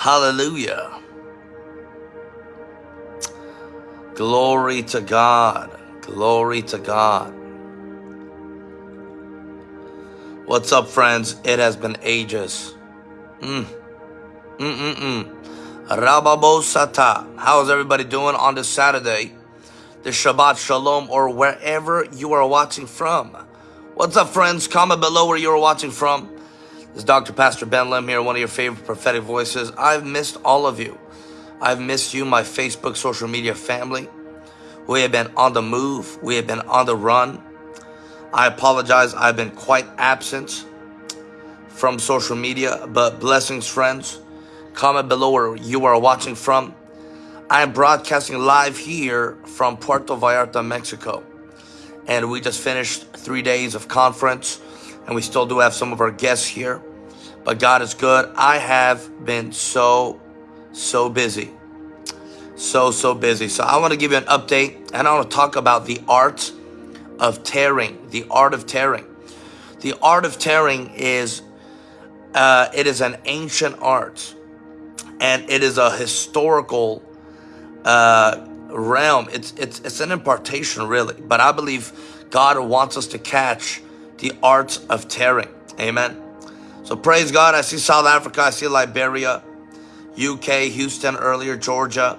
Hallelujah. Glory to God. Glory to God. What's up, friends? It has been ages. Mm. Mm-mm-mm. Rababo How's everybody doing on this Saturday? The Shabbat Shalom or wherever you are watching from. What's up, friends? Comment below where you are watching from. Is Dr. Pastor Ben Lim here, one of your favorite prophetic voices. I've missed all of you. I've missed you, my Facebook social media family. We have been on the move. We have been on the run. I apologize. I've been quite absent from social media, but blessings, friends. Comment below where you are watching from. I am broadcasting live here from Puerto Vallarta, Mexico. And we just finished three days of conference and we still do have some of our guests here. But God is good. I have been so, so busy. So, so busy. So I want to give you an update and I want to talk about the art of tearing. The art of tearing. The art of tearing is, uh, it is an ancient art and it is a historical uh, realm. It's, it's, it's an impartation really, but I believe God wants us to catch the art of tearing. Amen. So praise God. I see South Africa. I see Liberia, UK, Houston earlier, Georgia.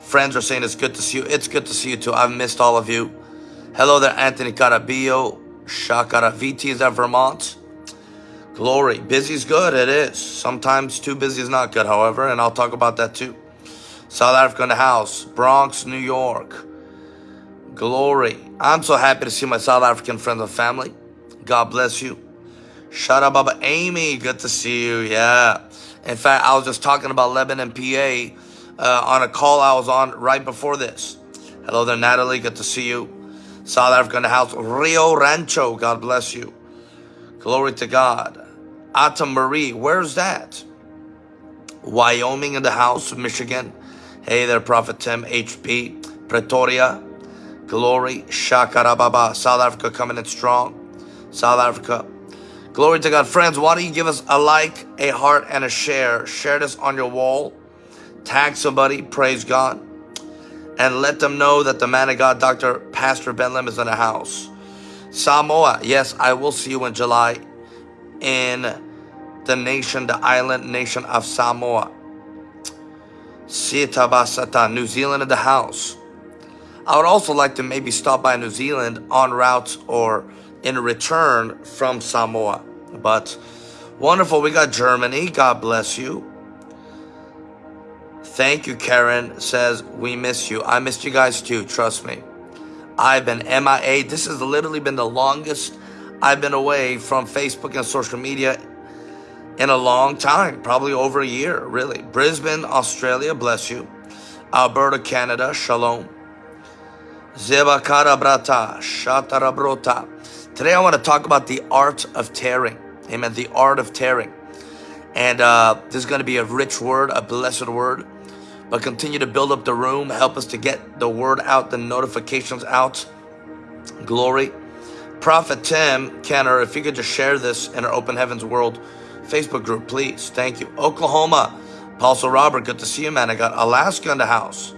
Friends are saying it's good to see you. It's good to see you too. I've missed all of you. Hello there, Anthony Carabillo. Shakaraviti is that Vermont? Glory. Busy is good. It is. Sometimes too busy is not good, however, and I'll talk about that too. South Africa in the house. Bronx, New York. Glory. I'm so happy to see my South African friends and family. God bless you. Shout out Baba Amy. Good to see you. Yeah. In fact, I was just talking about Lebanon, PA uh, on a call I was on right before this. Hello there, Natalie. Good to see you. South Africa in the house. Rio Rancho. God bless you. Glory to God. Ata Marie. Where's that? Wyoming in the house. Of Michigan. Hey there, Prophet Tim. HP. Pretoria. Glory. Shakarababa. South Africa coming in strong. South Africa. Glory to God. Friends, why don't you give us a like, a heart, and a share. Share this on your wall. Tag somebody. Praise God. And let them know that the man of God, Dr. Pastor Ben Lim, is in the house. Samoa. Yes, I will see you in July in the nation, the island nation of Samoa. Sitabasata, New Zealand in the house. I would also like to maybe stop by New Zealand on route or in return from Samoa. But wonderful, we got Germany. God bless you. Thank you, Karen says, we miss you. I missed you guys too, trust me. I've been MIA. This has literally been the longest I've been away from Facebook and social media in a long time, probably over a year, really. Brisbane, Australia, bless you. Alberta, Canada, shalom. Zebakara brata, shatarabrota. Today I want to talk about the art of tearing. Amen. The art of tearing. And uh, this is going to be a rich word, a blessed word. But continue to build up the room. Help us to get the word out, the notifications out. Glory. Prophet Tim Kenner, if you could just share this in our Open Heavens World Facebook group, please. Thank you. Oklahoma. Apostle Robert, good to see you, man. I got Alaska in the house.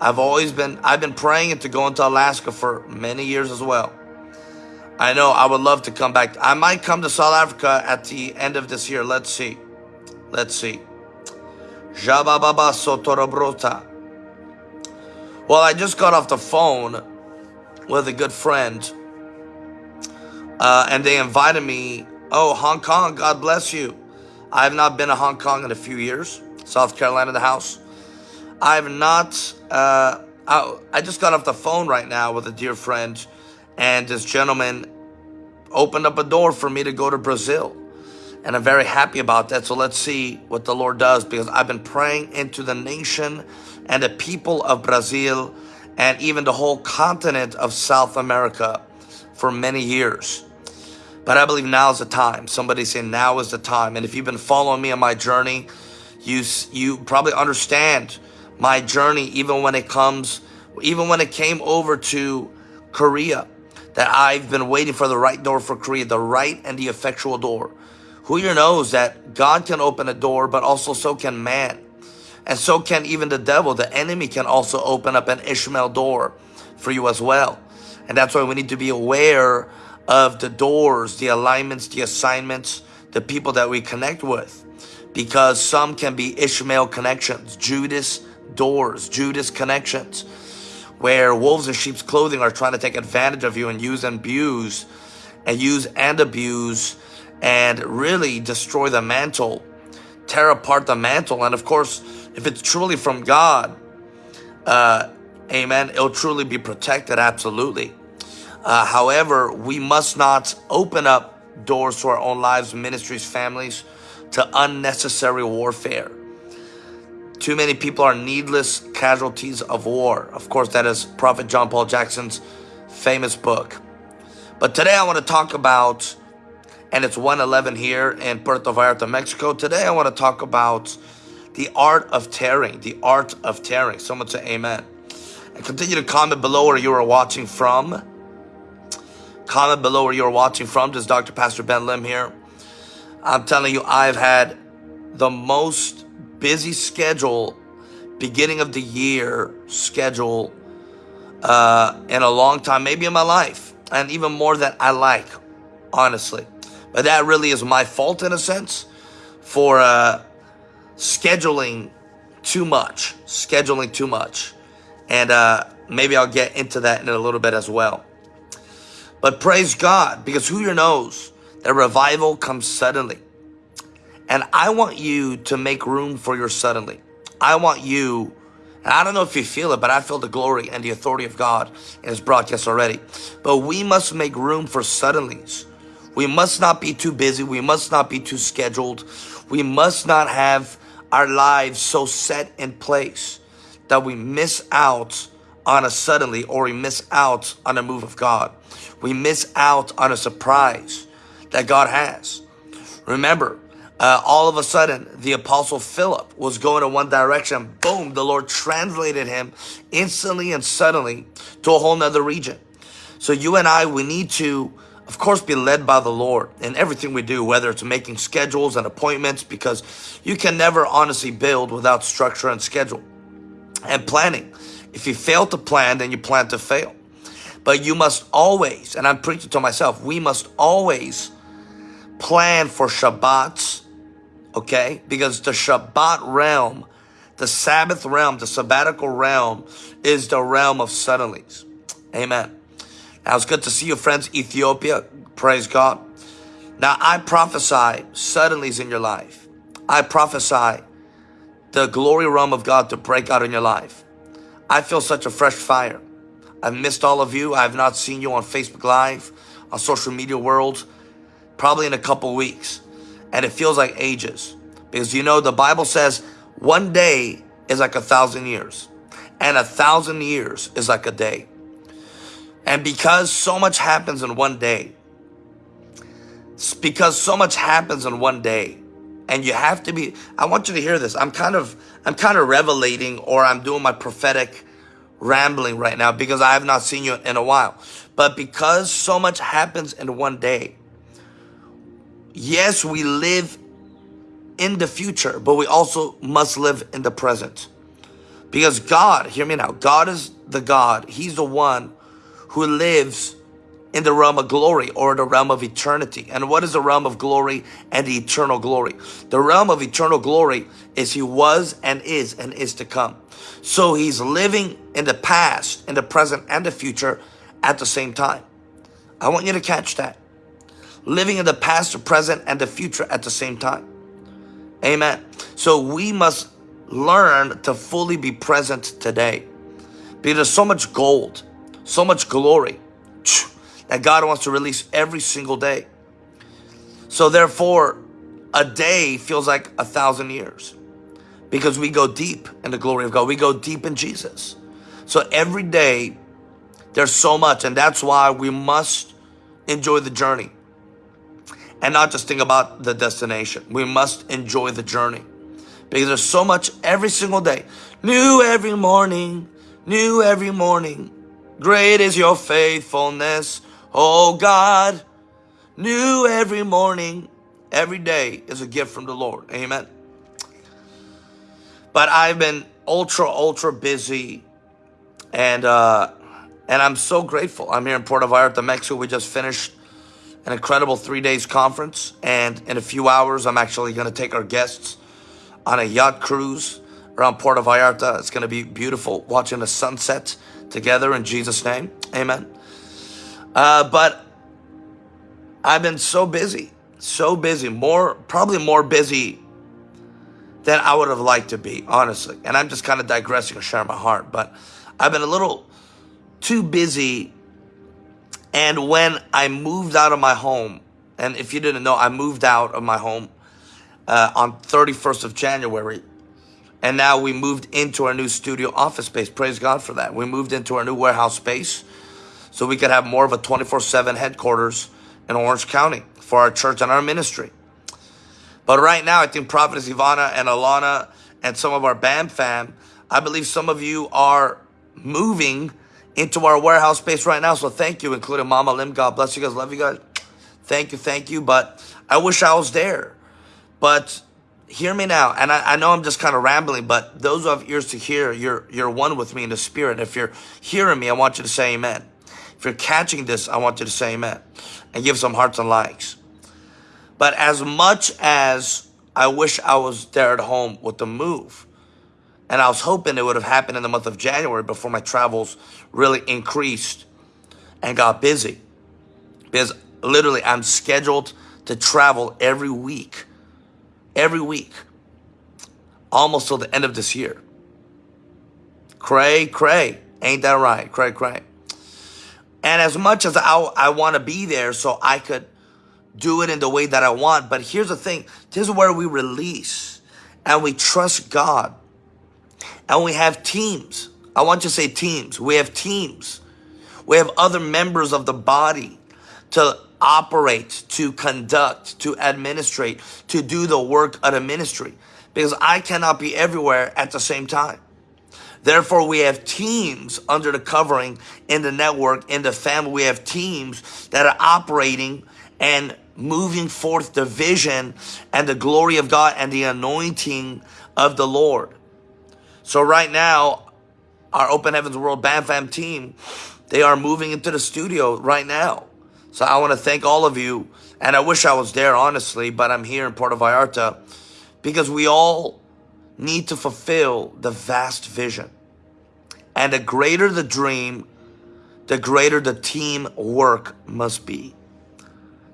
I've always been, I've been praying to go into Alaska for many years as well. I know I would love to come back. I might come to South Africa at the end of this year. Let's see. Let's see. Well, I just got off the phone with a good friend. Uh, and they invited me. Oh, Hong Kong, God bless you. I have not been to Hong Kong in a few years. South Carolina, the house. I have not, uh, I, I just got off the phone right now with a dear friend and this gentleman opened up a door for me to go to Brazil. And I'm very happy about that. So let's see what the Lord does because I've been praying into the nation and the people of Brazil and even the whole continent of South America for many years. But I believe now is the time. Somebody saying now is the time. And if you've been following me on my journey, you, you probably understand my journey even when it comes, even when it came over to Korea that I've been waiting for the right door for Korea, the right and the effectual door. Who here knows that God can open a door, but also so can man. And so can even the devil. The enemy can also open up an Ishmael door for you as well. And that's why we need to be aware of the doors, the alignments, the assignments, the people that we connect with. Because some can be Ishmael connections, Judas doors, Judas connections, where wolves in sheep's clothing are trying to take advantage of you and use and abuse, and use and abuse, and really destroy the mantle, tear apart the mantle. And of course, if it's truly from God, uh, amen, it'll truly be protected, absolutely. Uh, however, we must not open up doors to our own lives, ministries, families, to unnecessary warfare. Too many people are needless casualties of war. Of course, that is Prophet John Paul Jackson's famous book. But today I want to talk about, and it's 111 here in Puerto Vallarta, Mexico. Today I want to talk about the art of tearing, the art of tearing. Someone say amen. And continue to comment below where you are watching from. Comment below where you're watching from. This is Dr. Pastor Ben Lim here. I'm telling you, I've had the most busy schedule, beginning of the year schedule uh, in a long time, maybe in my life, and even more than I like, honestly. But that really is my fault in a sense for uh, scheduling too much, scheduling too much. And uh, maybe I'll get into that in a little bit as well. But praise God, because who knows that revival comes suddenly. And I want you to make room for your suddenly. I want you, and I don't know if you feel it, but I feel the glory and the authority of God in this broadcast already. But we must make room for suddenlies. We must not be too busy. We must not be too scheduled. We must not have our lives so set in place that we miss out on a suddenly or we miss out on a move of God. We miss out on a surprise that God has. Remember, uh, all of a sudden, the apostle Philip was going in one direction. Boom, the Lord translated him instantly and suddenly to a whole nother region. So you and I, we need to, of course, be led by the Lord in everything we do, whether it's making schedules and appointments, because you can never honestly build without structure and schedule and planning. If you fail to plan, then you plan to fail. But you must always, and I'm preaching to myself, we must always plan for Shabbats okay? Because the Shabbat realm, the Sabbath realm, the sabbatical realm is the realm of suddenlies. Amen. Now it's good to see you friends, Ethiopia. Praise God. Now I prophesy suddenlies in your life. I prophesy the glory realm of God to break out in your life. I feel such a fresh fire. I've missed all of you. I have not seen you on Facebook Live, on social media world, probably in a couple weeks and it feels like ages. Because you know, the Bible says one day is like a thousand years, and a thousand years is like a day. And because so much happens in one day, because so much happens in one day, and you have to be, I want you to hear this. I'm kind of, I'm kind of revelating or I'm doing my prophetic rambling right now because I have not seen you in a while. But because so much happens in one day, yes, we live in the future, but we also must live in the present. Because God, hear me now, God is the God. He's the one who lives in the realm of glory or the realm of eternity. And what is the realm of glory and the eternal glory? The realm of eternal glory is he was and is and is to come. So he's living in the past, in the present and the future at the same time. I want you to catch that living in the past, the present, and the future at the same time. Amen. So we must learn to fully be present today. Because there's so much gold, so much glory that God wants to release every single day. So therefore, a day feels like a thousand years because we go deep in the glory of God. We go deep in Jesus. So every day, there's so much, and that's why we must enjoy the journey and not just think about the destination. We must enjoy the journey because there's so much every single day. New every morning, new every morning. Great is your faithfulness, oh God. New every morning, Every day is a gift from the Lord. Amen. But I've been ultra, ultra busy and uh, and I'm so grateful. I'm here in Puerto Vallarta, Mexico. We just finished an incredible three days conference. And in a few hours, I'm actually going to take our guests on a yacht cruise around Puerto Vallarta. It's going to be beautiful watching the sunset together in Jesus' name. Amen. Uh, but I've been so busy, so busy, more, probably more busy than I would have liked to be, honestly. And I'm just kind of digressing and sharing my heart, but I've been a little too busy. And when I moved out of my home, and if you didn't know, I moved out of my home uh, on 31st of January. And now we moved into our new studio office space. Praise God for that. We moved into our new warehouse space so we could have more of a 24-7 headquarters in Orange County for our church and our ministry. But right now, I think Prophetess Ivana and Alana and some of our BAM fam, I believe some of you are moving into our warehouse space right now. So thank you, including Mama Lim. God bless you guys. Love you guys. Thank you, thank you. But I wish I was there. But hear me now. And I, I know I'm just kind of rambling, but those who have ears to hear, you're, you're one with me in the spirit. If you're hearing me, I want you to say amen. If you're catching this, I want you to say amen and give some hearts and likes. But as much as I wish I was there at home with the move, and I was hoping it would have happened in the month of January before my travels really increased and got busy. Because literally I'm scheduled to travel every week. Every week. Almost till the end of this year. Cray, cray. Ain't that right? Cray, cray. And as much as I, I want to be there so I could do it in the way that I want. But here's the thing. This is where we release and we trust God and we have teams. I want to say teams. We have teams. We have other members of the body to operate, to conduct, to administrate, to do the work of the ministry. Because I cannot be everywhere at the same time. Therefore, we have teams under the covering in the network, in the family. We have teams that are operating and moving forth the vision and the glory of God and the anointing of the Lord. So right now, our Open Heavens World Bam Fam team, they are moving into the studio right now. So I want to thank all of you. And I wish I was there, honestly, but I'm here in Puerto Vallarta because we all need to fulfill the vast vision. And the greater the dream, the greater the team work must be.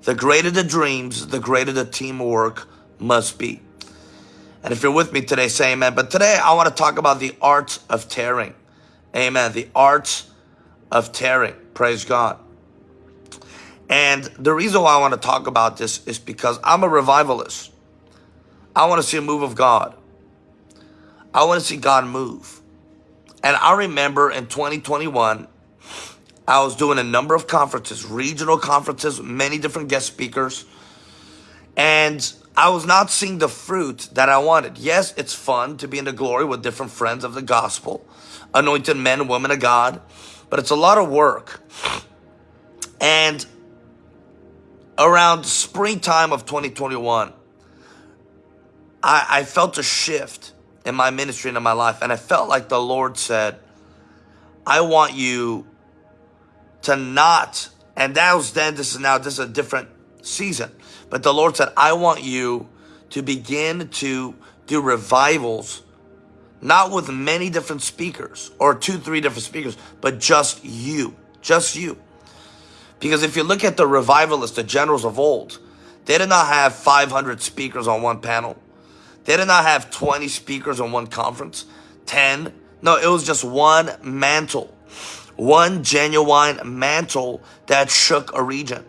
The greater the dreams, the greater the teamwork must be. And if you're with me today, say amen. But today I want to talk about the art of tearing. Amen. The art of tearing. Praise God. And the reason why I want to talk about this is because I'm a revivalist. I want to see a move of God. I want to see God move. And I remember in 2021, I was doing a number of conferences, regional conferences, many different guest speakers. And I was not seeing the fruit that I wanted. Yes, it's fun to be in the glory with different friends of the gospel, anointed men women of God, but it's a lot of work. And around springtime of 2021, I, I felt a shift in my ministry and in my life. And I felt like the Lord said, I want you to not, and that was then, this is now, this is a different season. But the Lord said, I want you to begin to do revivals, not with many different speakers or two, three different speakers, but just you, just you. Because if you look at the revivalists, the generals of old, they did not have 500 speakers on one panel. They did not have 20 speakers on one conference, 10. No, it was just one mantle, one genuine mantle that shook a region.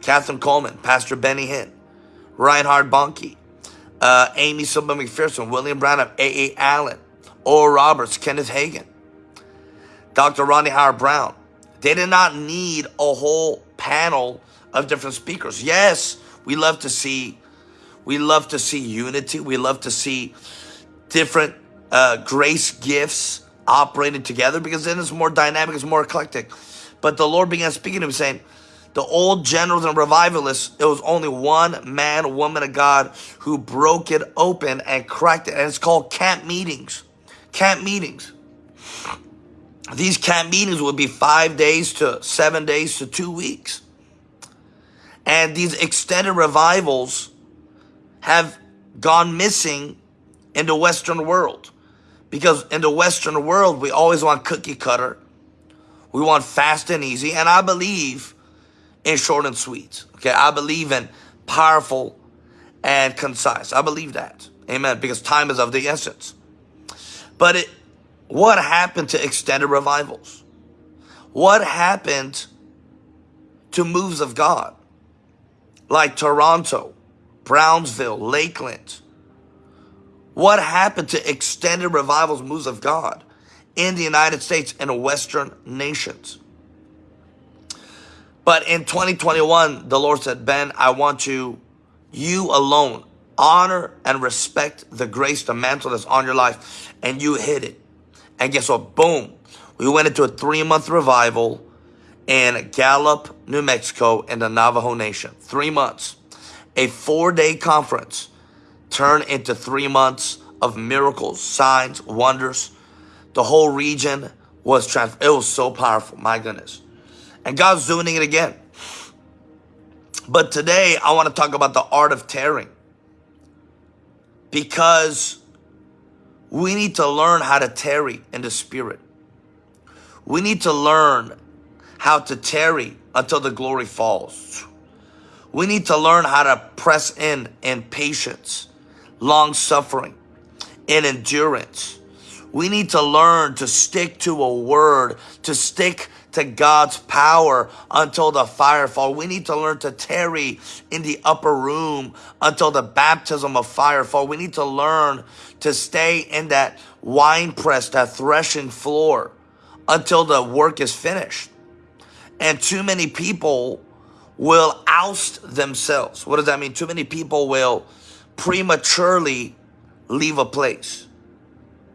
Kathryn Kuhlman, Pastor Benny Hinn, Reinhard Bonnke, uh, Aimee Semple McPherson, William Branham, A.A. Allen, Oral Roberts, Kenneth Hagin, Dr. Rodney Howard-Browne. They did not need a whole panel of different speakers. Yes, we love to see, we love to see unity. We love to see different uh, grace gifts operating together because then it's more dynamic, it's more eclectic. But the Lord began speaking to me saying, The old generals and revivalists, it was only one man, woman of God who broke it open and cracked it. And it's called camp meetings. Camp meetings. These camp meetings would be five days to seven days to two weeks. And these extended revivals have gone missing in the Western world. Because in the Western world, we always want cookie cutter. We want fast and easy. And I believe in short and sweet. Okay, I believe in powerful and concise. I believe that. Amen. Because time is of the essence. But it, what happened to extended revivals? What happened to moves of God? Like Toronto, Brownsville, Lakeland. What happened to extended revivals, moves of God in the United States and Western nations? But in 2021, the Lord said, Ben, I want you, you alone, honor and respect the grace, the mantle that's on your life. And you hit it. And guess what? Boom. We went into a three month revival in Gallup, New Mexico in the Navajo Nation. Three months. A four day conference turned into three months of miracles, signs, wonders. The whole region was trans. It was so powerful. My goodness. And God's doing it again. But today I want to talk about the art of tarrying. Because we need to learn how to tarry in the spirit. We need to learn how to tarry until the glory falls. We need to learn how to press in in patience, long suffering, in endurance. We need to learn to stick to a word, to stick to God's power until the fire fall. We need to learn to tarry in the upper room until the baptism of fire fall. We need to learn to stay in that wine press, that threshing floor until the work is finished. And too many people will oust themselves. What does that mean? Too many people will prematurely leave a place.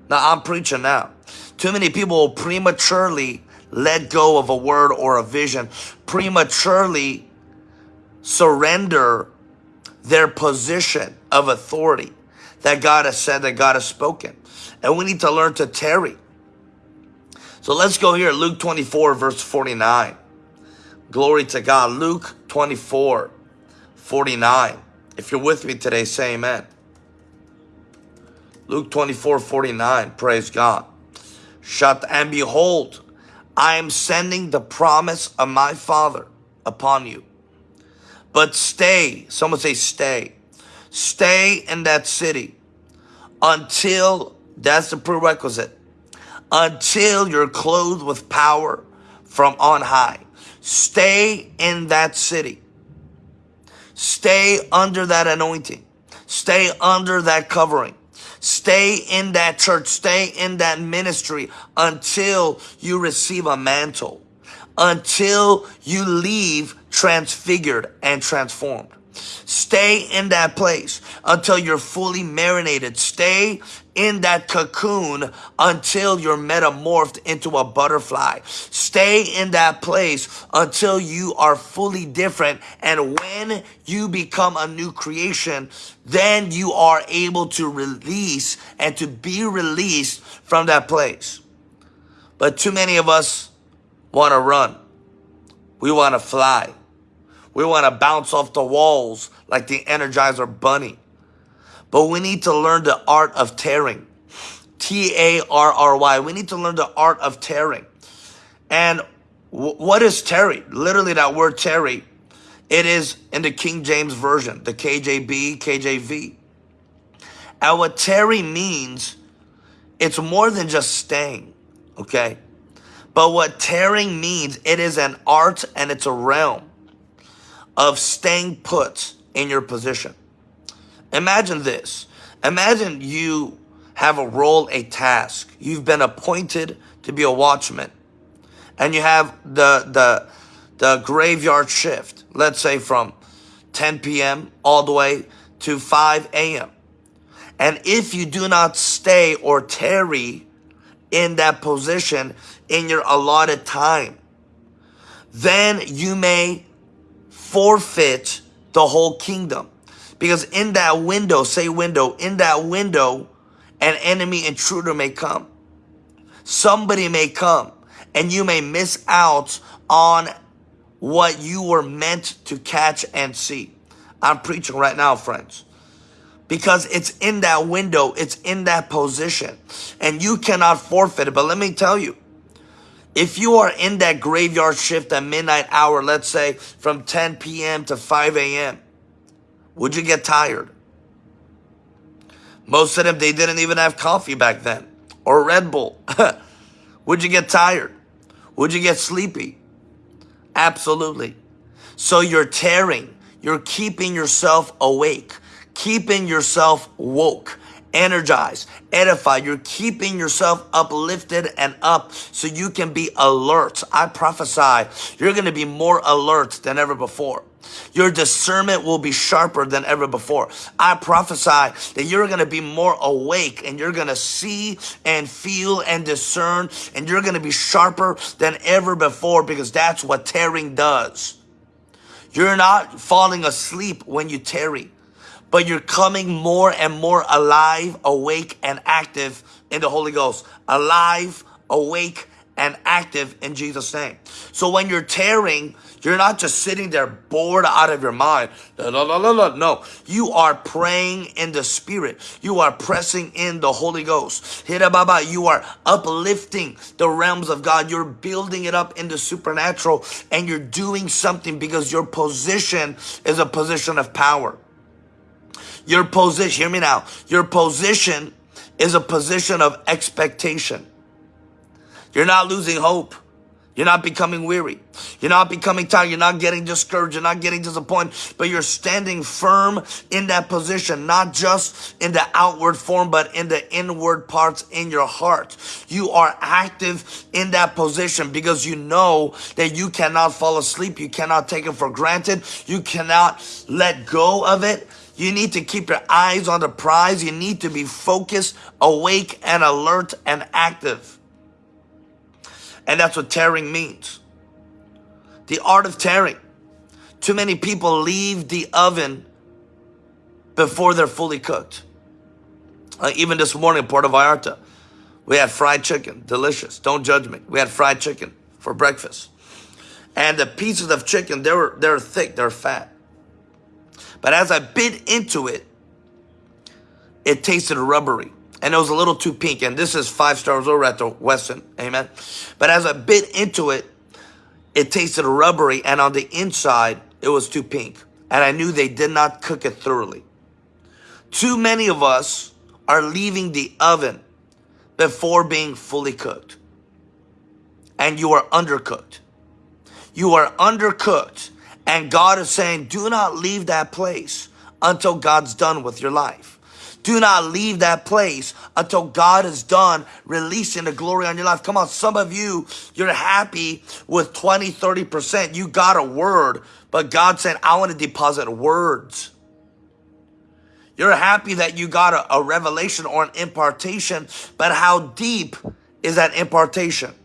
Now I'm preaching now. Too many people will prematurely let go of a word or a vision, prematurely surrender their position of authority that God has said, that God has spoken. And we need to learn to tarry. So let's go here, Luke 24, verse 49. Glory to God. Luke 24, 49. If you're with me today, say amen. Luke 24, 49. Praise God. Shut and behold, I am sending the promise of my Father upon you. But stay, someone say stay. Stay in that city until, that's the prerequisite, until you're clothed with power from on high. Stay in that city. Stay under that anointing. Stay under that covering. Stay in that church, stay in that ministry until you receive a mantle, until you leave transfigured and transformed. Stay in that place until you're fully marinated. Stay in that cocoon until you're metamorphed into a butterfly. Stay in that place until you are fully different. And when you become a new creation, then you are able to release and to be released from that place. But too many of us want to run. We want to fly. We want to bounce off the walls like the Energizer Bunny. But we need to learn the art of tearing. T-A-R-R-Y. We need to learn the art of tearing. And what is tarry? Literally that word tarry. It is in the King James Version, the KJB, KJV. And what tarry means, it's more than just staying, okay? But what tearing means, it is an art and it's a realm of staying put in your position. Imagine this. Imagine you have a role, a task. You've been appointed to be a watchman. And you have the, the, the graveyard shift, let's say from 10 p.m. all the way to 5 a.m. And if you do not stay or tarry in that position in your allotted time, then you may forfeit the whole kingdom. Because in that window, say window, in that window, an enemy intruder may come. Somebody may come and you may miss out on what you were meant to catch and see. I'm preaching right now, friends. Because it's in that window, it's in that position, and you cannot forfeit it. But let me tell you, if you are in that graveyard shift at midnight hour, let's say from 10 p.m. to 5 a.m., would you get tired? Most of them, they didn't even have coffee back then or Red Bull. would you get tired? Would you get sleepy? Absolutely. So you're tearing, you're keeping yourself awake, keeping yourself woke energized, edified. You're keeping yourself uplifted and up so you can be alert. I prophesy you're going to be more alert than ever before. Your discernment will be sharper than ever before. I prophesy that you're going to be more awake and you're going to see and feel and discern and you're going to be sharper than ever before because that's what tearing does. You're not falling asleep when you tarry but you're coming more and more alive, awake, and active in the Holy Ghost. Alive, awake, and active in Jesus' name. So when you're tearing, you're not just sitting there bored out of your mind. No. You are praying in the Spirit. You are pressing in the Holy Ghost. Baba, you are uplifting the realms of God. You're building it up in the supernatural and you're doing something because your position is a position of power. Your position, hear me now, your position is a position of expectation. You're not losing hope. You're not becoming weary. You're not becoming tired. You're not getting discouraged. You're not getting disappointed, but you're standing firm in that position, not just in the outward form, but in the inward parts in your heart. You are active in that position because you know that you cannot fall asleep. You cannot take it for granted. You cannot let go of it. You need to keep your eyes on the prize. You need to be focused, awake, and alert and active. And that's what tearing means. The art of tearing. Too many people leave the oven before they're fully cooked. Uh, even this morning in Puerto Vallarta, we had fried chicken, delicious. Don't judge me. We had fried chicken for breakfast. And the pieces of chicken, they were, they're thick, they're fat. But as I bit into it, it tasted rubbery and it was a little too pink. And this is five stars over at the Westin. Amen. But as I bit into it, it tasted rubbery. And on the inside, it was too pink. And I knew they did not cook it thoroughly. Too many of us are leaving the oven before being fully cooked. And you are undercooked. You are undercooked. And God is saying, do not leave that place until God's done with your life. Do not leave that place until God is done releasing the glory on your life. Come on, some of you, you're happy with 20, 30%. You got a word, but God said, I want to deposit words. You're happy that you got a, a revelation or an impartation, but how deep is that impartation?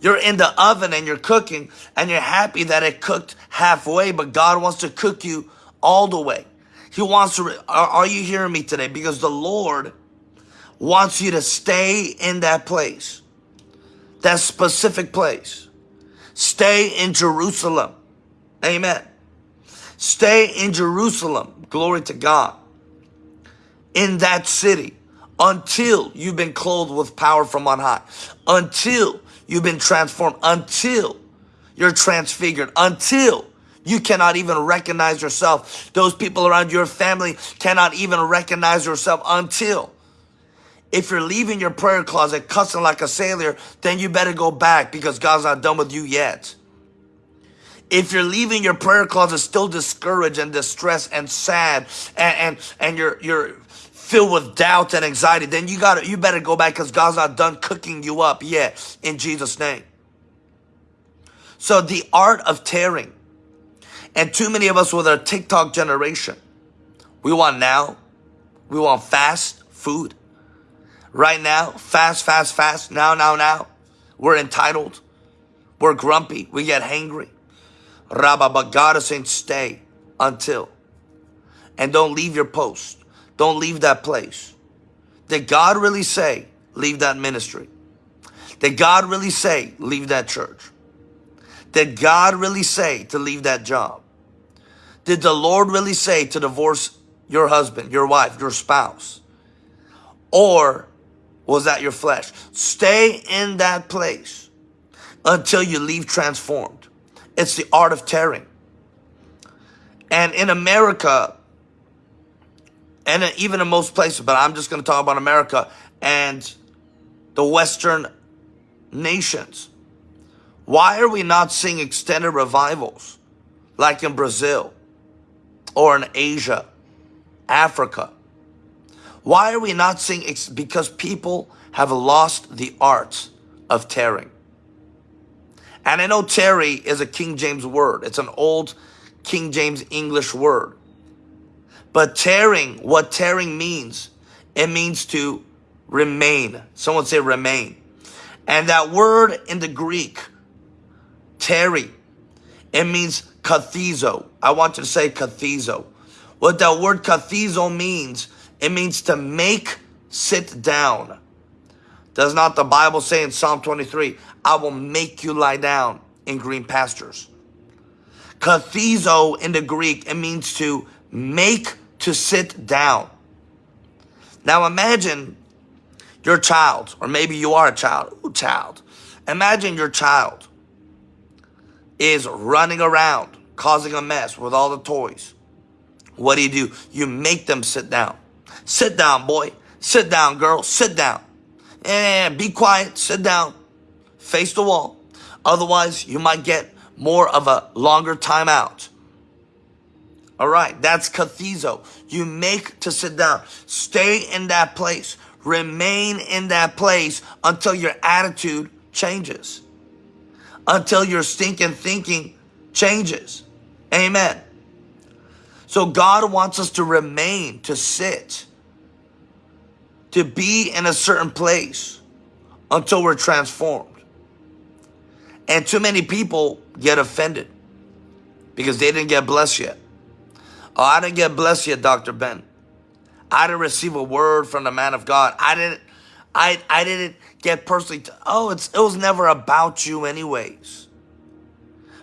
You're in the oven and you're cooking and you're happy that it cooked halfway, but God wants to cook you all the way. He wants to, are, are you hearing me today? Because the Lord wants you to stay in that place, that specific place. Stay in Jerusalem. Amen. Stay in Jerusalem. Glory to God. In that city until you've been clothed with power from on high. Until you've been transformed. Until you're transfigured. Until you cannot even recognize yourself. Those people around your family cannot even recognize yourself until if you're leaving your prayer closet cussing like a sailor, then you better go back because God's not done with you yet. If you're leaving your prayer closet still discouraged and distressed and sad and, and, and you're, you're filled with doubt and anxiety, then you got you better go back because God's not done cooking you up yet in Jesus' name. So the art of tearing and too many of us with our TikTok generation, we want now, we want fast food. Right now, fast, fast, fast, now, now, now. We're entitled. We're grumpy. We get hangry. Rabba, but God is saying stay until. And don't leave your post. Don't leave that place. Did God really say, leave that ministry? Did God really say, leave that church? Did God really say to leave that job? Did the Lord really say to divorce your husband, your wife, your spouse? Or was that your flesh? Stay in that place until you leave transformed. It's the art of tearing. And in America, and even in most places, but I'm just going to talk about America and the Western nations. Why are we not seeing extended revivals like in Brazil or in Asia, Africa? Why are we not seeing, it's because people have lost the art of tearing. And I know tarry is a King James word. It's an old King James English word. But tearing, what tearing means, it means to remain. Someone say remain. And that word in the Greek, tarry, it means kathizo. I want you to say kathizo. What that word kathizo means, it means to make sit down. Does not the Bible say in Psalm 23, I will make you lie down in green pastures? Kathizo in the Greek, it means to make to sit down. Now imagine your child, or maybe you are a child. Ooh, child. Imagine your child is running around, causing a mess with all the toys. What do you do? You make them sit down. Sit down, boy. Sit down, girl. Sit down. And be quiet. Sit down. Face the wall. Otherwise, you might get more of a longer timeout. All right, that's kathizo. You make to sit down. Stay in that place. Remain in that place until your attitude changes. Until your stinking thinking changes. Amen. So God wants us to remain, to sit, to be in a certain place until we're transformed. And too many people get offended because they didn't get blessed yet. Oh, I didn't get blessed yet, Dr. Ben. I didn't receive a word from the man of God. I didn't, I, I didn't get personally, oh, it's, it was never about you anyways.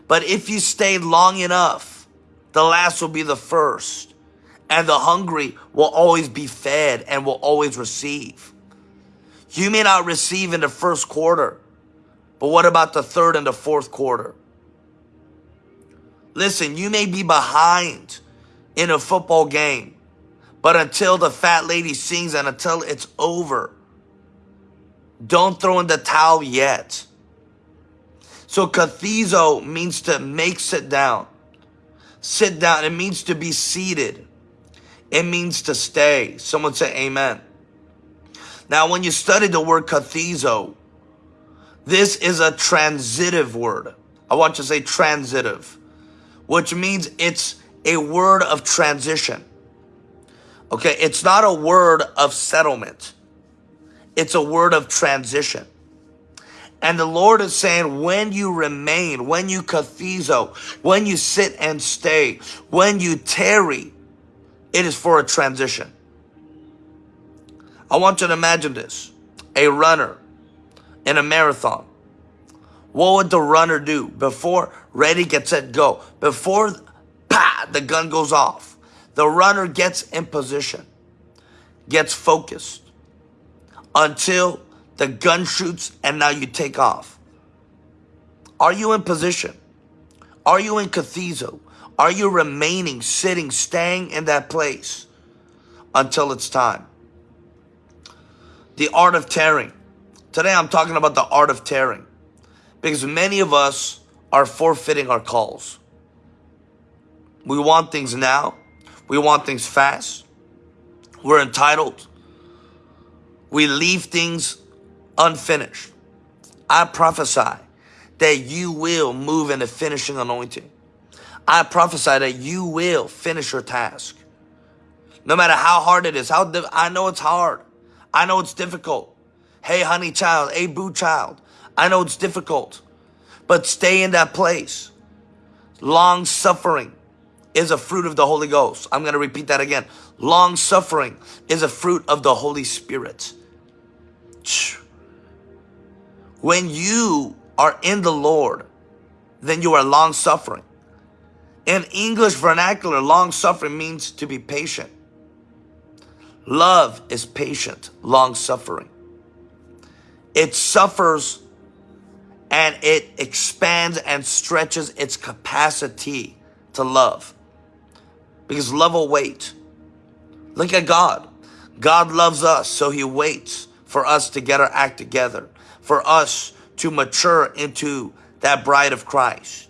But if you stayed long enough, the last will be the first. And the hungry will always be fed and will always receive. You may not receive in the first quarter, but what about the third and the fourth quarter? Listen, you may be behind in a football game. But until the fat lady sings and until it's over, don't throw in the towel yet. So kathizo means to make sit down. Sit down. It means to be seated. It means to stay. Someone say amen. Now, when you study the word kathizo, this is a transitive word. I want you to say transitive, which means it's a word of transition. Okay, it's not a word of settlement. It's a word of transition. And the Lord is saying, when you remain, when you kathizo, when you sit and stay, when you tarry, it is for a transition. I want you to imagine this. A runner in a marathon. What would the runner do before ready, get set, go? Before the gun goes off. The runner gets in position, gets focused until the gun shoots and now you take off. Are you in position? Are you in kathizo? Are you remaining, sitting, staying in that place until it's time? The art of tearing. Today I'm talking about the art of tearing because many of us are forfeiting our calls. We want things now. We want things fast. We're entitled. We leave things unfinished. I prophesy that you will move in the finishing anointing. I prophesy that you will finish your task. No matter how hard it is, how I know it's hard. I know it's difficult. Hey, honey child, hey, boo child. I know it's difficult, but stay in that place. Long suffering is a fruit of the Holy Ghost. I'm going to repeat that again. Long suffering is a fruit of the Holy Spirit. When you are in the Lord, then you are long suffering. In English vernacular, long suffering means to be patient. Love is patient, long suffering. It suffers and it expands and stretches its capacity to love. Because love will wait. Look at God. God loves us, so he waits for us to get our act together, for us to mature into that bride of Christ.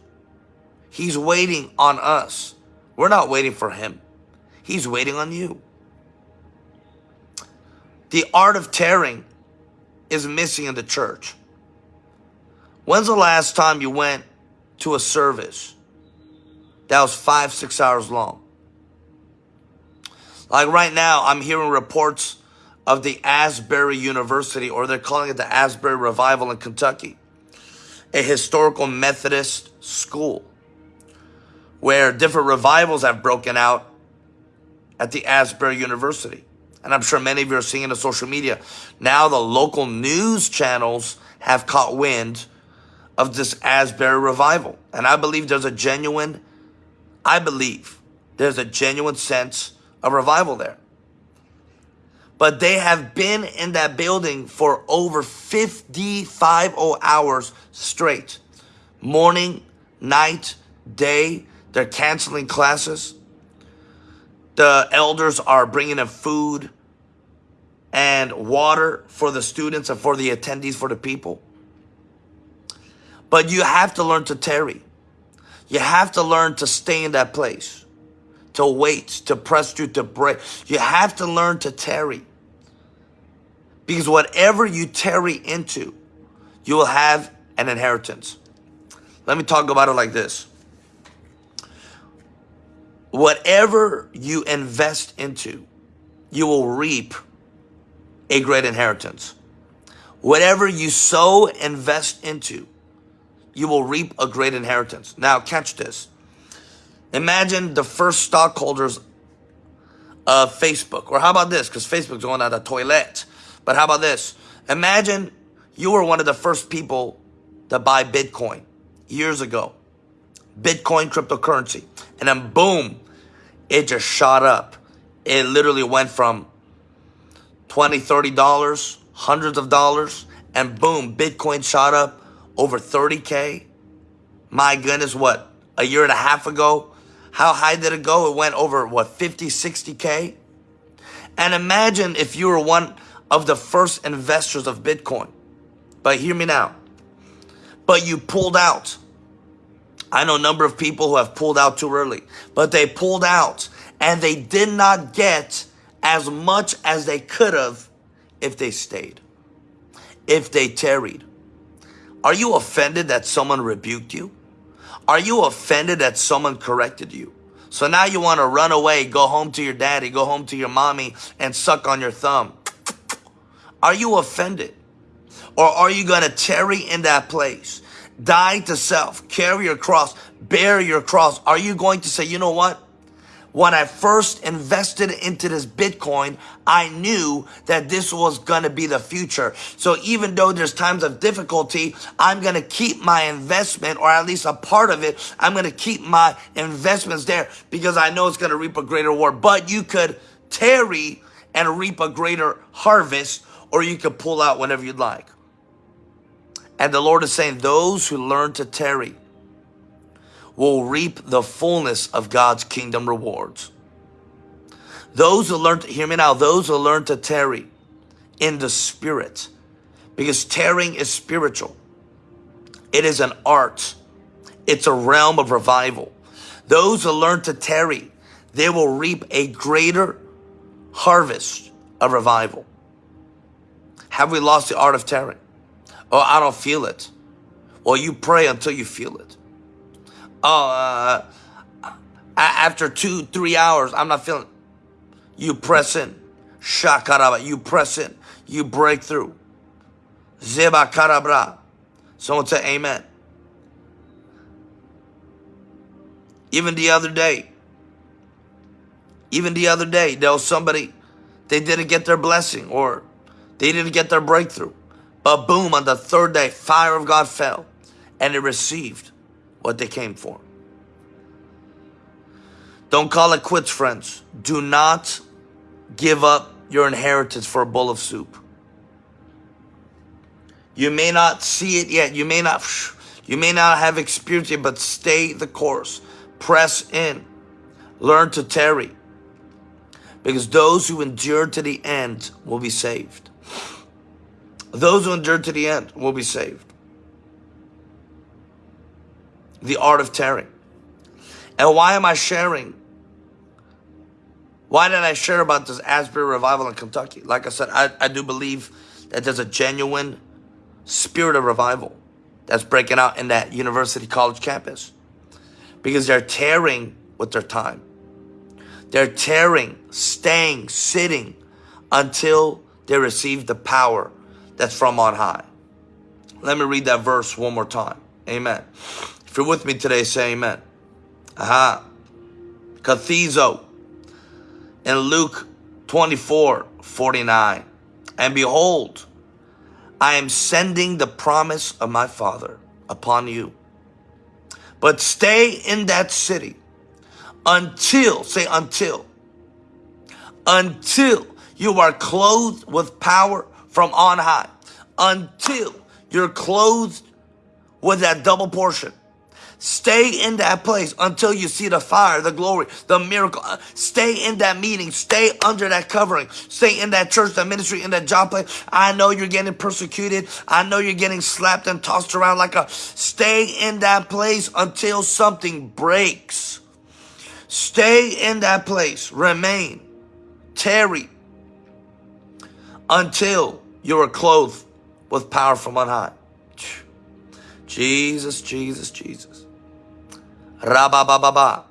He's waiting on us. We're not waiting for him. He's waiting on you. The art of tearing is missing in the church. When's the last time you went to a service that was five, six hours long? Like right now, I'm hearing reports of the Asbury University, or they're calling it the Asbury Revival in Kentucky, a historical Methodist school where different revivals have broken out at the Asbury University. And I'm sure many of you are seeing it on social media. Now the local news channels have caught wind of this Asbury revival. And I believe there's a genuine, I believe there's a genuine sense of revival there. But they have been in that building for over 55 hours straight. Morning, night, day. They're canceling classes. The elders are bringing in food and water for the students and for the attendees, for the people. But you have to learn to tarry. You have to learn to stay in that place, to wait, to press through, to break. You have to learn to tarry. Because whatever you tarry into, you will have an inheritance. Let me talk about it like this. Whatever you invest into, you will reap a great inheritance. Whatever you sow, invest into, you will reap a great inheritance. Now, catch this. Imagine the first stockholders of Facebook. Or how about this? Because Facebook's going out the toilet. But how about this? Imagine you were one of the first people to buy Bitcoin years ago. Bitcoin cryptocurrency. And then boom, it just shot up. It literally went from 20 $30, hundreds of dollars, and boom, Bitcoin shot up over 30K. My goodness, what, a year and a half ago? How high did it go? It went over, what, 50, 60K? And imagine if you were one of the first investors of Bitcoin. But hear me now. But you pulled out. I know a number of people who have pulled out too early, but they pulled out and they did not get as much as they could have if they stayed, if they tarried. Are you offended that someone rebuked you? Are you offended that someone corrected you? So now you want to run away, go home to your daddy, go home to your mommy and suck on your thumb. Are you offended? Or are you going to tarry in that place? Die to self, carry your cross, bear your cross. Are you going to say, you know what? When I first invested into this Bitcoin, I knew that this was going to be the future. So even though there's times of difficulty, I'm going to keep my investment or at least a part of it. I'm going to keep my investments there because I know it's going to reap a greater reward. But you could tarry and reap a greater harvest or you could pull out whenever you'd like. And the Lord is saying, those who learn to tarry, will reap the fullness of God's kingdom rewards. Those who learn to, hear me now, those who learn to tarry in the spirit, because tarrying is spiritual. It is an art. It's a realm of revival. Those who learn to tarry, they will reap a greater harvest of revival. Have we lost the art of tarrying? Oh, I don't feel it. Well, you pray until you feel it oh, uh, after two, three hours, I'm not feeling. You press in. Shakaraba. You press in. You break through. Zeba karabra. Someone say amen. Even the other day, even the other day, there was somebody, they didn't get their blessing or they didn't get their breakthrough. But boom, on the third day, fire of God fell and it received what they came for. Don't call it quits, friends. Do not give up your inheritance for a bowl of soup. You may not see it yet. You may not, you may not have experienced it, but stay the course. Press in. Learn to tarry. Because those who endure to the end will be saved. Those who endure to the end will be saved. The art of tearing. And why am I sharing? Why did I share about this Asbury revival in Kentucky? Like I said, I, I do believe that there's a genuine spirit of revival that's breaking out in that university college campus because they're tearing with their time. They're tearing, staying, sitting until they receive the power that's from on high. Let me read that verse one more time. Amen. If you're with me today, say amen. Aha. Kathizo in Luke 24, 49. And behold, I am sending the promise of my Father upon you. But stay in that city until, say until, until you are clothed with power from on high. Until you're clothed with that double portion. Stay in that place until you see the fire, the glory, the miracle. Uh, stay in that meeting. Stay under that covering. Stay in that church, that ministry, in that job place. I know you're getting persecuted. I know you're getting slapped and tossed around like a. Stay in that place until something breaks. Stay in that place. Remain. Tarry. Until you are clothed with power from on high. Jesus, Jesus, Jesus. Rabababa.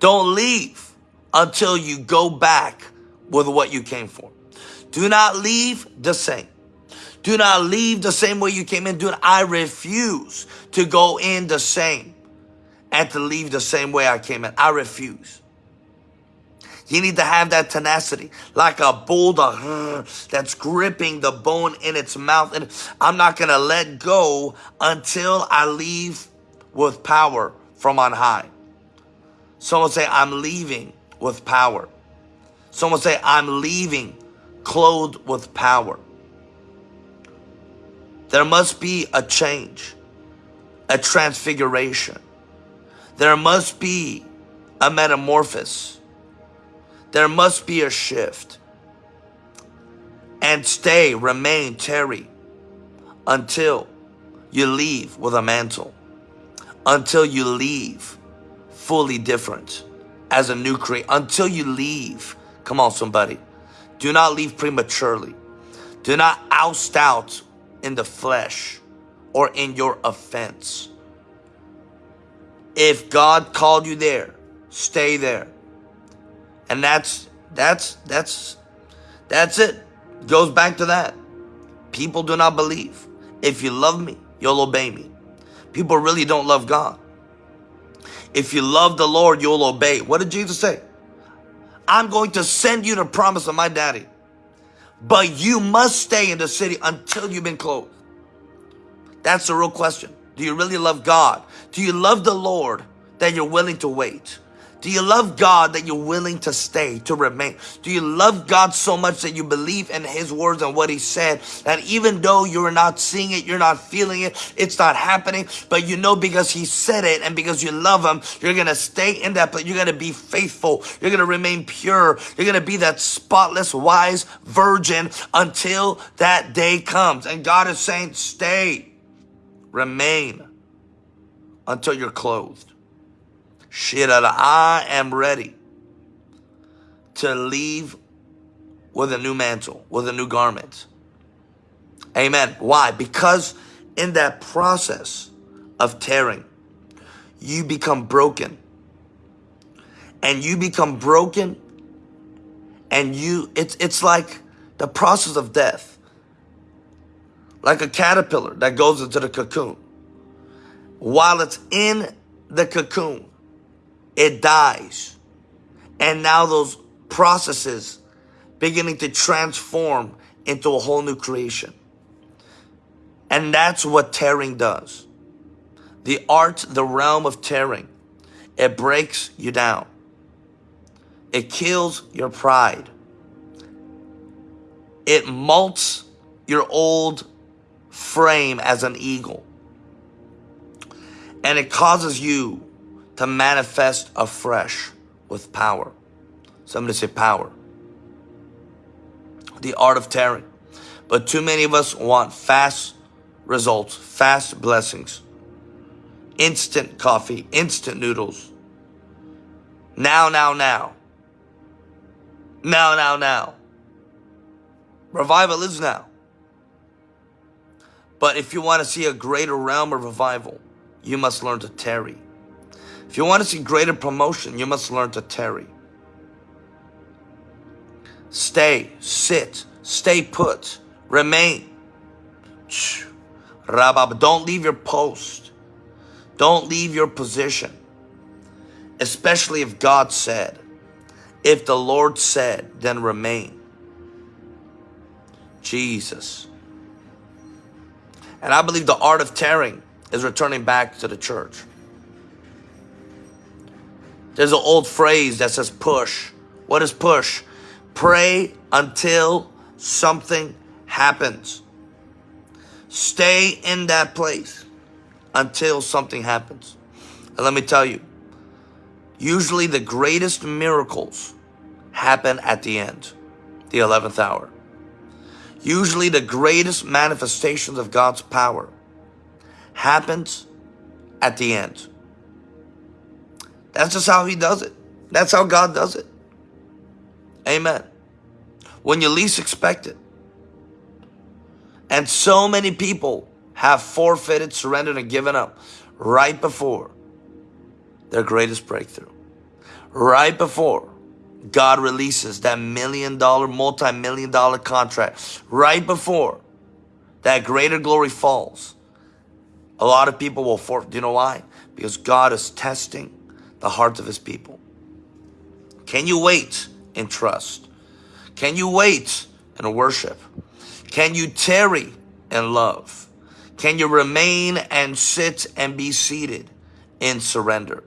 Don't leave until you go back with what you came for. Do not leave the same. Do not leave the same way you came in. Do not, I refuse to go in the same and to leave the same way I came in. I refuse. You need to have that tenacity, like a bulldog that's gripping the bone in its mouth. And I'm not going to let go until I leave with power from on high. Someone say, I'm leaving with power. Someone say, I'm leaving clothed with power. There must be a change, a transfiguration. There must be a metamorphosis. There must be a shift. And stay, remain, tarry until you leave with a mantle until you leave fully different as a new creature. Until you leave. Come on, somebody. Do not leave prematurely. Do not oust out in the flesh or in your offense. If God called you there, stay there. And that's, that's, that's, that's it. Goes back to that. People do not believe. If you love me, you'll obey me. People really don't love God. If you love the Lord, you'll obey. What did Jesus say? I'm going to send you the promise of my daddy. But you must stay in the city until you've been clothed. That's the real question. Do you really love God? Do you love the Lord that you're willing to wait? Do you love God that you're willing to stay, to remain? Do you love God so much that you believe in His words and what He said that even though you're not seeing it, you're not feeling it, it's not happening, but you know because He said it and because you love Him, you're going to stay in that place. You're going to be faithful. You're going to remain pure. You're going to be that spotless, wise virgin until that day comes. And God is saying, stay, remain until you're clothed. Shirada, uh, I am ready to leave with a new mantle, with a new garment. Amen. Why? Because in that process of tearing, you become broken. And you become broken and you it's it's like the process of death. Like a caterpillar that goes into the cocoon. While it's in the cocoon, it dies. And now those processes beginning to transform into a whole new creation. And that's what tearing does. The art, the realm of tearing, it breaks you down. It kills your pride. It molts your old frame as an eagle. And it causes you to manifest afresh with power. Somebody say power. The art of tearing. But too many of us want fast results, fast blessings, instant coffee, instant noodles. Now, now, now. Now, now, now. Revival is now. But if you want to see a greater realm of revival, you must learn to tarry. If you want to see greater promotion, you must learn to tarry. Stay, sit, stay put, remain. Rabab, don't leave your post. Don't leave your position. Especially if God said. If the Lord said, then remain. Jesus. And I believe the art of tearing is returning back to the church. There's an old phrase that says push. What is push? Pray until something happens. Stay in that place until something happens. And let me tell you, usually the greatest miracles happen at the end, the 11th hour. Usually the greatest manifestations of God's power happens at the end. That's just how he does it. That's how God does it. Amen. When you least expect it. And so many people have forfeited, surrendered, and given up right before their greatest breakthrough. Right before God releases that million dollar, multi-million dollar contract. Right before that greater glory falls. A lot of people will forfeit. Do you know why? Because God is testing the hearts of his people. Can you wait in trust? Can you wait in worship? Can you tarry in love? Can you remain and sit and be seated in surrender?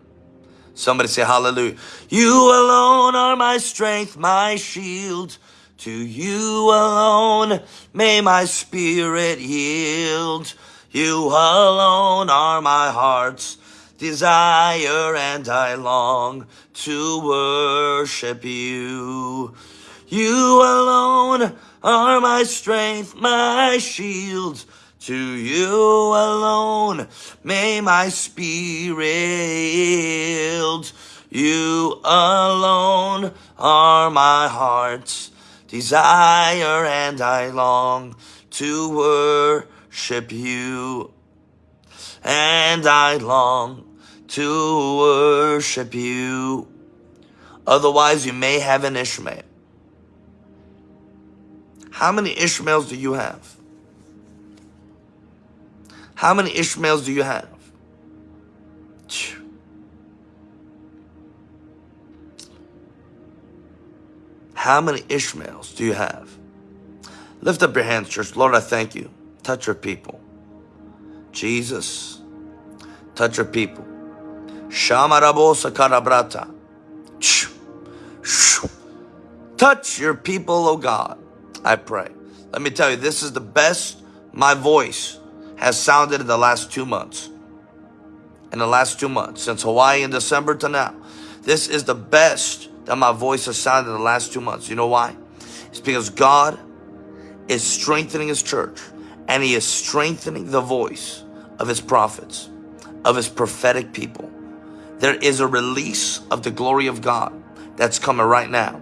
Somebody say hallelujah. You alone are my strength, my shield. To you alone may my spirit yield. You alone are my heart's desire and I long to worship you. You alone are my strength, my shield. To you alone may my spirit yield. You alone are my heart's desire and I long to worship you and I long to worship you. Otherwise, you may have an Ishmael. How many Ishmaels do you have? How many Ishmaels do you have? How many Ishmaels do you have? Lift up your hands, church. Lord, I thank you. Touch your people. Jesus, touch your people. Touch your people, oh God. I pray. Let me tell you, this is the best my voice has sounded in the last two months. In the last two months, since Hawaii in December to now. This is the best that my voice has sounded in the last two months. You know why? It's because God is strengthening His church and He is strengthening the voice of His prophets, of His prophetic people. There is a release of the glory of God that's coming right now.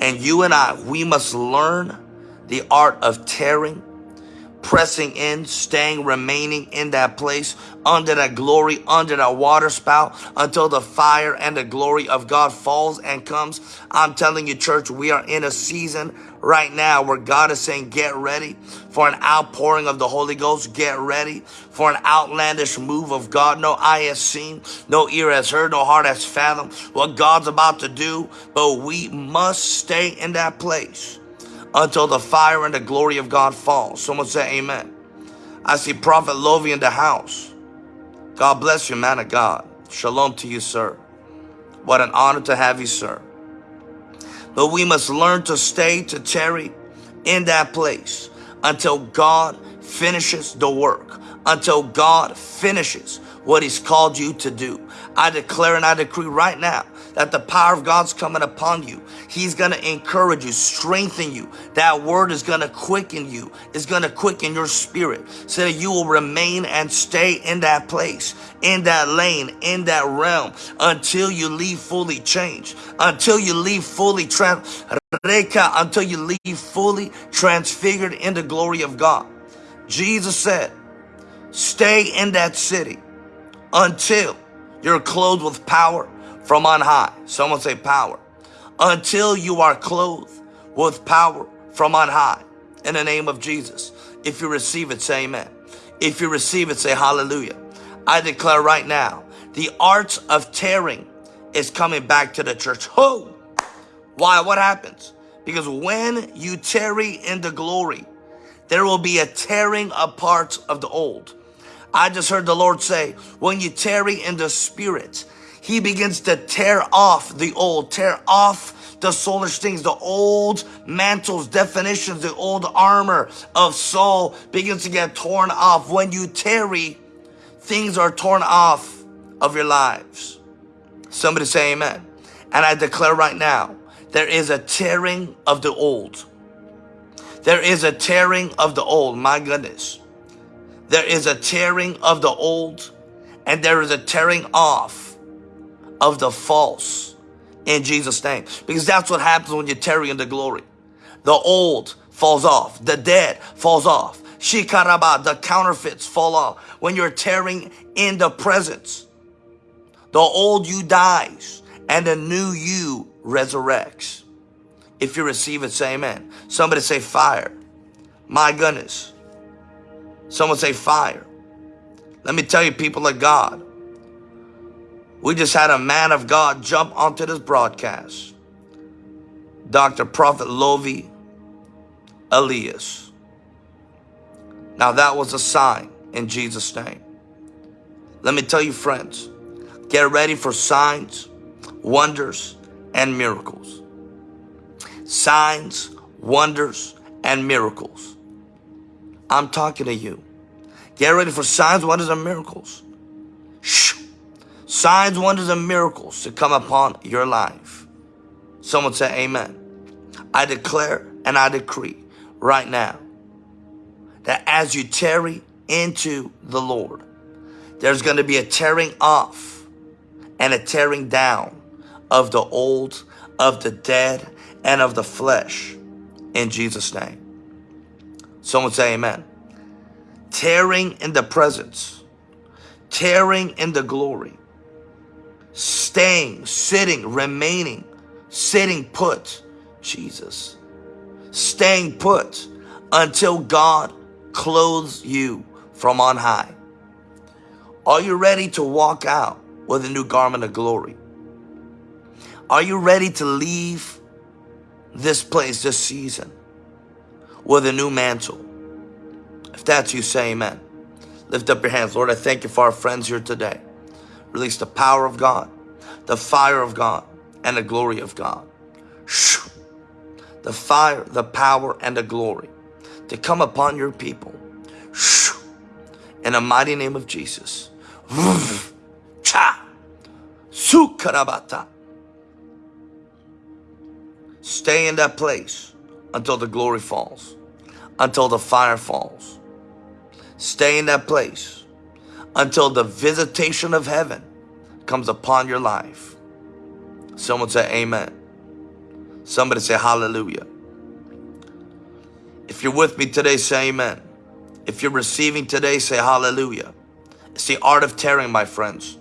And you and I, we must learn the art of tearing pressing in, staying, remaining in that place, under that glory, under that water spout, until the fire and the glory of God falls and comes. I'm telling you, church, we are in a season right now where God is saying, get ready for an outpouring of the Holy Ghost. Get ready for an outlandish move of God. No eye has seen, no ear has heard, no heart has fathomed what God's about to do. But we must stay in that place until the fire and the glory of God falls. Someone say amen. I see Prophet Lovy in the house. God bless you, man of God. Shalom to you, sir. What an honor to have you, sir. But we must learn to stay, to tarry in that place until God finishes the work, until God finishes what he's called you to do. I declare and I decree right now that the power of God's coming upon you. He's going to encourage you, strengthen you. That word is going to quicken you. It's going to quicken your spirit so that you will remain and stay in that place, in that lane, in that realm until you leave fully changed, until you leave fully trans, until you leave fully transfigured in the glory of God. Jesus said, stay in that city until you're clothed with power from on high. Someone say power. Until you are clothed with power from on high. In the name of Jesus. If you receive it, say amen. If you receive it, say hallelujah. I declare right now, the art of tearing is coming back to the church. Who? Why? What happens? Because when you tarry in the glory, there will be a tearing apart of the old. I just heard the Lord say, when you tarry in the spirit, he begins to tear off the old, tear off the soulish things, the old mantles, definitions, the old armor of Saul begins to get torn off. When you tarry, things are torn off of your lives. Somebody say amen. And I declare right now, there is a tearing of the old. There is a tearing of the old. My goodness. There is a tearing of the old and there is a tearing off of the false in Jesus' name. Because that's what happens when you tarry in the glory. The old falls off. The dead falls off. Shikaraba, the counterfeits fall off. When you're tearing in the presence, the old you dies and the new you resurrects. If you receive it, say amen. Somebody say fire. My goodness. Someone say fire. Let me tell you, people of God, we just had a man of God jump onto this broadcast. Dr. Prophet Lovy Elias. Now that was a sign in Jesus' name. Let me tell you friends, get ready for signs, wonders, and miracles. Signs, wonders, and miracles. I'm talking to you. Get ready for signs, wonders, and miracles. Shh signs, wonders, and miracles to come upon your life. Someone say amen. I declare and I decree right now that as you tarry into the Lord, there's going to be a tearing off and a tearing down of the old, of the dead, and of the flesh in Jesus' name. Someone say amen. Tearing in the presence, tearing in the glory, staying, sitting, remaining, sitting put, Jesus, staying put until God clothes you from on high. Are you ready to walk out with a new garment of glory? Are you ready to leave this place, this season, with a new mantle? If that's you, say amen. Lift up your hands. Lord, I thank you for our friends here today. Release the power of God, the fire of God, and the glory of God. The fire, the power, and the glory to come upon your people. In the mighty name of Jesus. Stay in that place until the glory falls, until the fire falls. Stay in that place until the visitation of heaven comes upon your life. Someone say amen. Somebody say hallelujah. If you're with me today, say amen. If you're receiving today, say hallelujah. It's the art of tearing, my friends.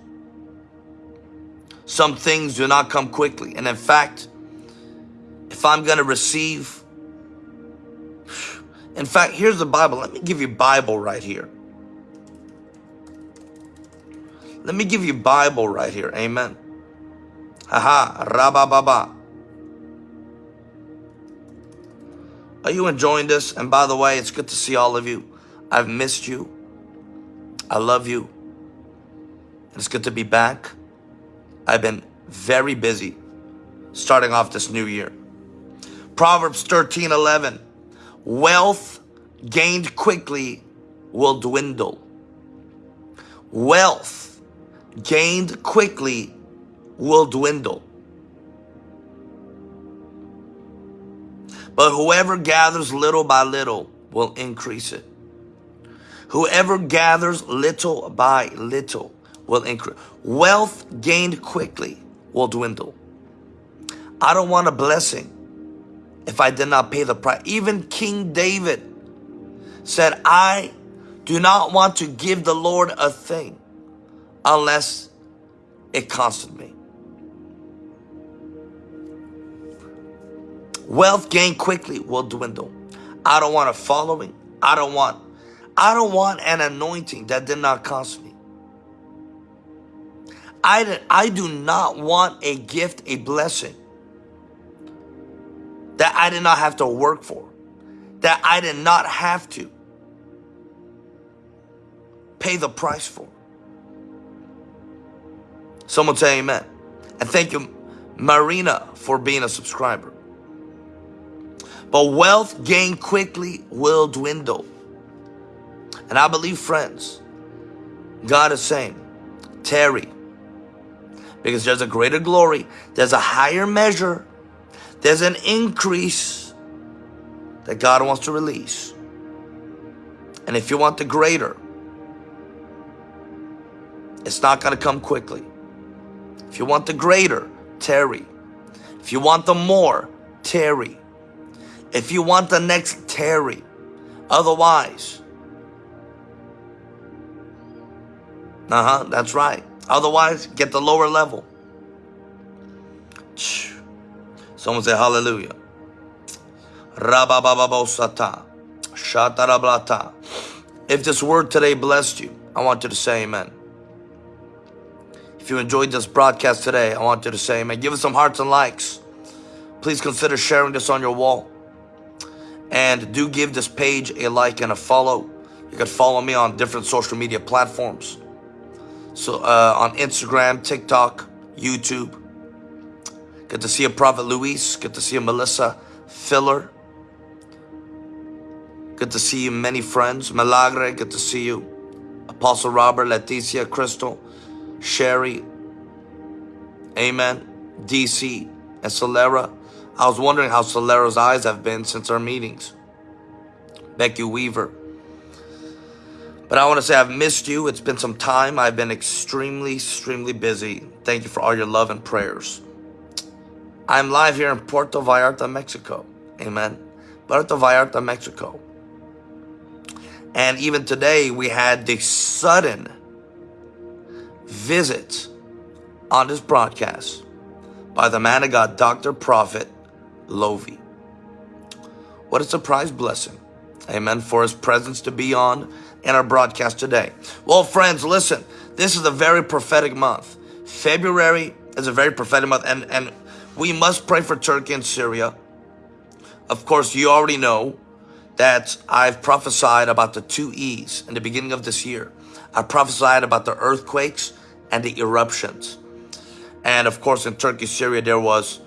Some things do not come quickly. And in fact, if I'm going to receive, in fact, here's the Bible. Let me give you Bible right here. Let me give you Bible right here. Amen. Haha, rabababa. Are you enjoying this? And by the way, it's good to see all of you. I've missed you. I love you. It's good to be back. I've been very busy starting off this new year. Proverbs 13, 11. Wealth gained quickly will dwindle. Wealth gained quickly will dwindle. But whoever gathers little by little will increase it. Whoever gathers little by little will increase. Wealth gained quickly will dwindle. I don't want a blessing if I did not pay the price. Even King David said, I do not want to give the Lord a thing unless it costed me. Wealth gained quickly will dwindle. I don't want a following. I don't want I don't want an anointing that did not cost me. I, I do not want a gift, a blessing that I did not have to work for, that I did not have to pay the price for. Someone say amen. And thank you, Marina, for being a subscriber. But wealth gained quickly will dwindle. And I believe, friends, God is saying, tarry. Because there's a greater glory, there's a higher measure, there's an increase that God wants to release. And if you want the greater, it's not going to come quickly. If you want the greater, tarry. If you want the more, tarry. If you want the next, tarry. Otherwise, uh-huh, that's right. Otherwise, get the lower level. Someone say hallelujah. If this word today blessed you, I want you to say amen. If you enjoyed this broadcast today, I want you to say amen. Give us some hearts and likes. Please consider sharing this on your wall. And do give this page a like and a follow. You can follow me on different social media platforms. So uh, on Instagram, TikTok, YouTube. Good to see you, Prophet Luis. Good to see you, Melissa Filler. Good to see you, many friends. Milagre, good to see you. Apostle Robert, Leticia, Crystal, Sherry. Amen. DC and Solera. I was wondering how Solera's eyes have been since our meetings. Becky Weaver. But I want to say I've missed you. It's been some time. I've been extremely, extremely busy. Thank you for all your love and prayers. I'm live here in Puerto Vallarta, Mexico. Amen. Puerto Vallarta, Mexico. And even today, we had the sudden visit on this broadcast by the man of God, Dr. Prophet Lovy. What a surprise blessing. Amen. For his presence to be on in our broadcast today. Well, friends, listen, this is a very prophetic month. February is a very prophetic month, and, and we must pray for Turkey and Syria. Of course, you already know that I've prophesied about the two E's in the beginning of this year. I prophesied about the earthquakes and the eruptions. And of course, in Turkey, Syria, there was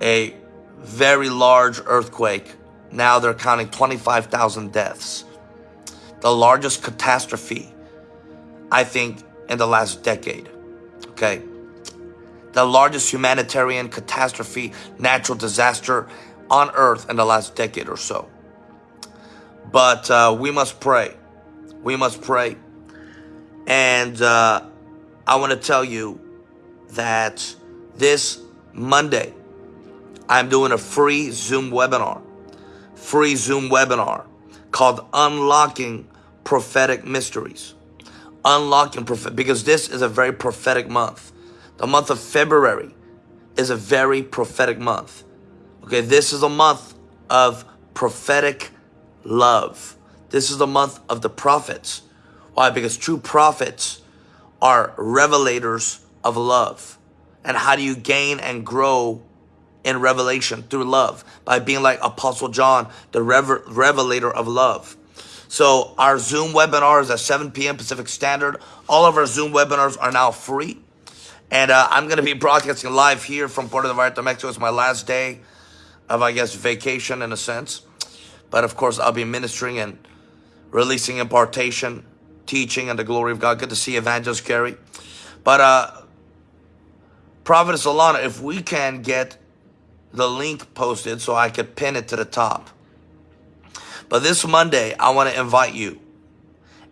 a very large earthquake. Now they're counting 25,000 deaths. The largest catastrophe, I think, in the last decade. Okay. The largest humanitarian catastrophe, natural disaster on earth in the last decade or so. But uh, we must pray. We must pray. And uh, I want to tell you that this Monday, I'm doing a free Zoom webinar. Free Zoom webinar called Unlocking Prophetic Mysteries. Unlocking prophet because this is a very prophetic month. The month of February is a very prophetic month. Okay, this is a month of prophetic love. This is the month of the prophets. Why? Because true prophets are revelators of love. And how do you gain and grow in revelation through love? By being like Apostle John, the rever revelator of love. So our Zoom webinar is at 7 p.m. Pacific Standard. All of our Zoom webinars are now free. And uh, I'm going to be broadcasting live here from Puerto Vallarta, Mexico. It's my last day of, I guess, vacation in a sense. But of course, I'll be ministering and releasing impartation, teaching, and the glory of God. Good to see Evangelist Gary. But uh, Prophetess Alana, if we can get the link posted so I could pin it to the top. But this Monday, I want to invite you.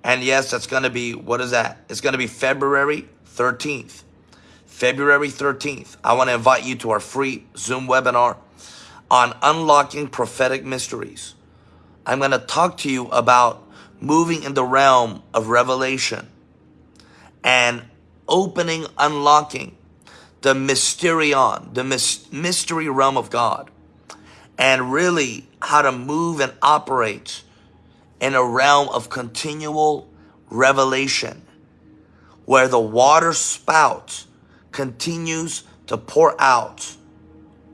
And yes, that's going to be, what is that? It's going to be February 13th. February 13th. I want to invite you to our free Zoom webinar on unlocking prophetic mysteries. I'm going to talk to you about moving in the realm of revelation and opening, unlocking the mysterion, the mystery realm of God, and really how to move and operate in a realm of continual revelation where the water spout continues to pour out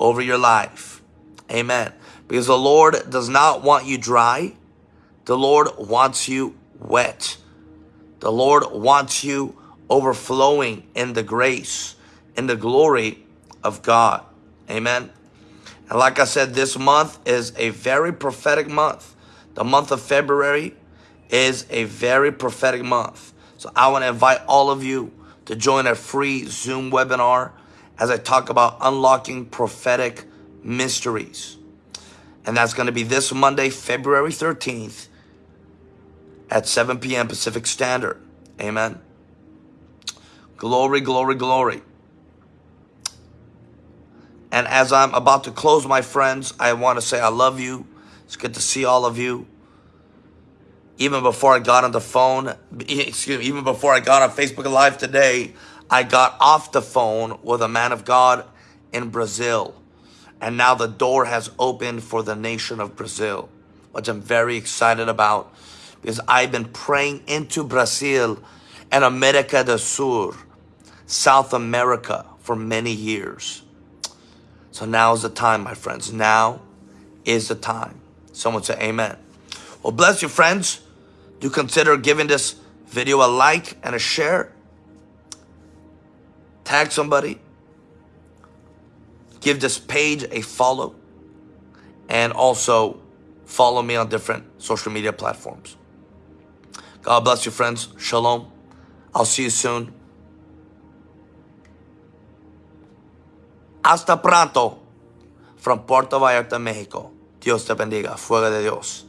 over your life. Amen. Because the Lord does not want you dry. The Lord wants you wet. The Lord wants you overflowing in the grace, in the glory of God. Amen. And like I said, this month is a very prophetic month. The month of February is a very prophetic month. So I want to invite all of you to join a free Zoom webinar as I talk about unlocking prophetic mysteries. And that's going to be this Monday, February 13th at 7 p.m. Pacific Standard. Amen. Glory, glory, glory. And as I'm about to close, my friends, I want to say I love you. It's good to see all of you. Even before I got on the phone, excuse me, even before I got on Facebook Live today, I got off the phone with a man of God in Brazil. And now the door has opened for the nation of Brazil, which I'm very excited about because I've been praying into Brazil and America del Sur, South America for many years. So now is the time, my friends. Now is the time. Someone say amen. Well, bless you, friends. Do consider giving this video a like and a share. Tag somebody. Give this page a follow. And also follow me on different social media platforms. God bless you, friends. Shalom. I'll see you soon. Hasta pronto from Puerto Vallarta, México. Dios te bendiga. Fuego de Dios.